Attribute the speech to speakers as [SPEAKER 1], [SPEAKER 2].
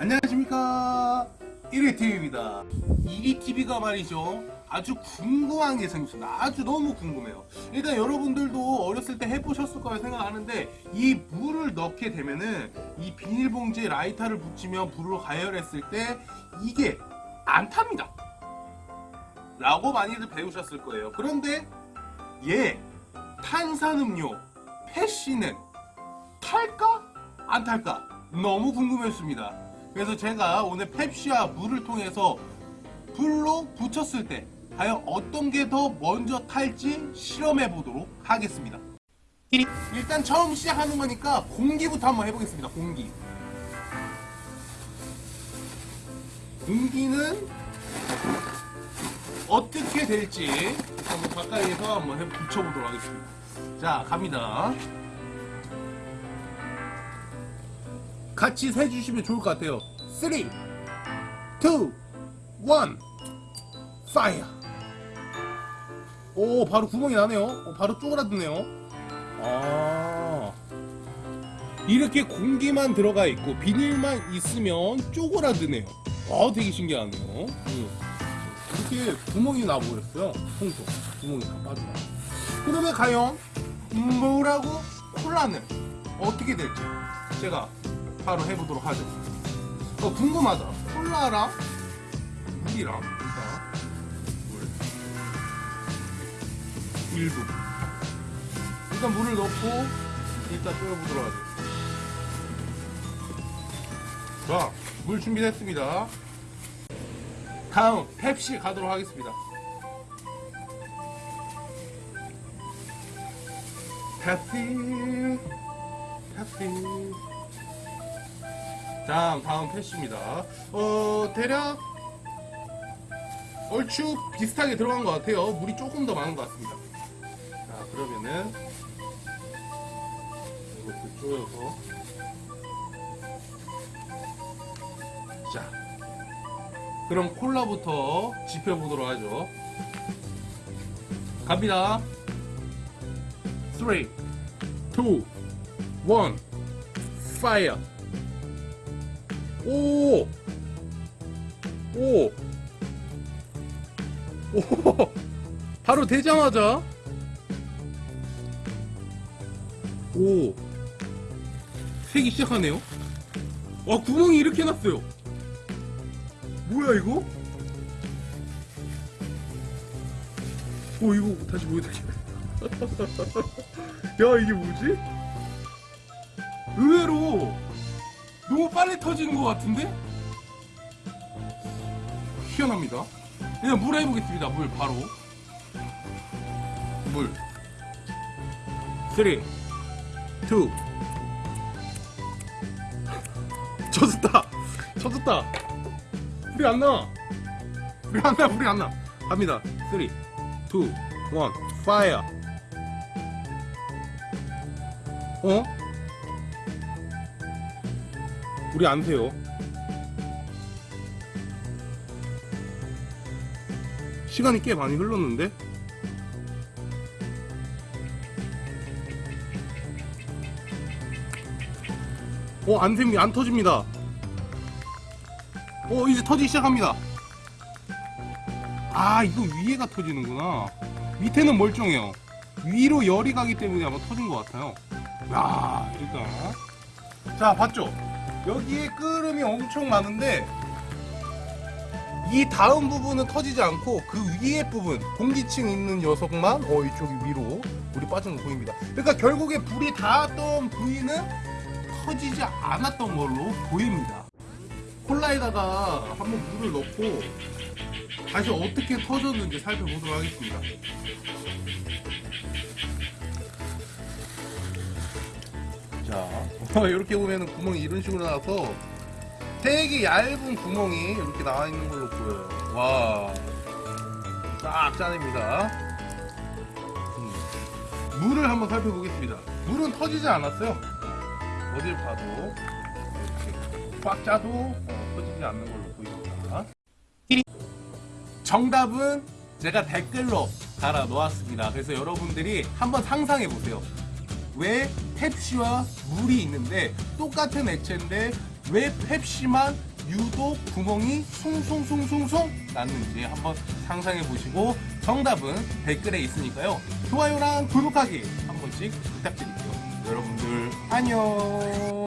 [SPEAKER 1] 안녕하십니까. 1위TV입니다. 1위TV가 말이죠. 아주 궁금한 게 생겼습니다. 아주 너무 궁금해요. 일단 여러분들도 어렸을 때 해보셨을 거라 생각하는데 이 물을 넣게 되면은 이 비닐봉지에 라이터를 붙이면 불을 가열했을 때 이게 안 탑니다. 라고 많이들 배우셨을 거예요. 그런데 얘 탄산음료 패시는 탈까? 안 탈까? 너무 궁금했습니다. 그래서 제가 오늘 펩시와 물을 통해서 불로 붙였을 때 과연 어떤 게 더 먼저 탈지 실험해 보도록 하겠습니다. 일단 처음 시작하는 거니까 공기부터 한번 해보겠습니다. 공기. 공기는 어떻게 될지 가까이에서 한번 해 붙여보도록 하겠습니다. 자, 갑니다. 같이 세주시면 좋을 것 같아요. 3, 2, 1, 파이어! 오, 바로 구멍이 나네요. 오, 바로 쪼그라드네요. 아. 이렇게 공기만 들어가 있고 비닐만 있으면 쪼그라드네요. 아, 되게 신기하네요. 음. 이렇게 구멍이 나버렸어요. 통통. 구멍이 다 빠져나. 그러면 과연 물하고 콜라는 어떻게 될지 제가 바로 해보도록 하죠. 어, 궁금하다. 콜라랑 물이랑 일단 물 일부 일단 물을 넣고 일단 끓여보도록 하죠. 자, 물 준비됐습니다. 다음 펩시 가도록 하겠습니다. 펩시 펩시 다음 다음 패시입니다. 어 대략 얼추 비슷하게 들어간 것 같아요. 물이 조금 더 많은 것 같습니다. 자 그러면은 이것도 쪼여서 자 그럼 콜라부터 지펴보도록 하죠. 갑니다. 3, 2, 1, fire! 오! 오! 오! 바로 되자마자 오! 색이 시작하네요? 와 구멍이 이렇게 났어요 뭐야 이거? 오 이거 다시 보여드릴게요 야 이게 뭐지? 의외로 너무 빨리 터지는 것 같은데? 희한합니다. 그냥 물 해보겠습니다. 물 바로. 물. 3, 2, 젖었다. 젖었다. 불이 안 나. 불이 안 나. 불이 안 나. 갑니다. 3, 2, 1, fire. 어? 우리 안 새요. 시간이 꽤 많이 흘렀는데? 어, 안 셉니, 안 터집니다. 어, 이제 터지기 시작합니다. 아, 이거 위에가 터지는구나. 밑에는 멀쩡해요. 위로 열이 가기 때문에 아마 터진 것 같아요. 야, 일단. 자, 봤죠? 여기에 끓음이 엄청 많은데 이 다음 부분은 터지지 않고 그 위에 부분 공기층 있는 녀석만 어 이쪽이 위로 물이 빠지는 거 보입니다. 그러니까 결국에 불이 닿았던 부위는 터지지 않았던 걸로 보입니다. 콜라에다가 한번 물을 넣고 다시 어떻게 터졌는지 살펴보도록 하겠습니다 이렇게 보면 구멍이 이런 식으로 나와서 되게 얇은 구멍이 이렇게 나와 있는 걸로 보여요. 와 딱 짜냅니다. 음. 물을 한번 살펴보겠습니다. 물은 터지지 않았어요. 어딜 봐도 이렇게 꽉 짜도 어, 터지지 않는 걸로 보입니다. 정답은 제가 댓글로 달아 놓았습니다. 그래서 여러분들이 한번 상상해 보세요. 왜 펩시와 물이 있는데 똑같은 액체인데 왜 펩시만 유독 구멍이 숭숭숭숭숭 났는지 한번 상상해 보시고 정답은 댓글에 있으니까요. 좋아요랑 구독하기 한 번씩 부탁드릴게요. 여러분들 안녕.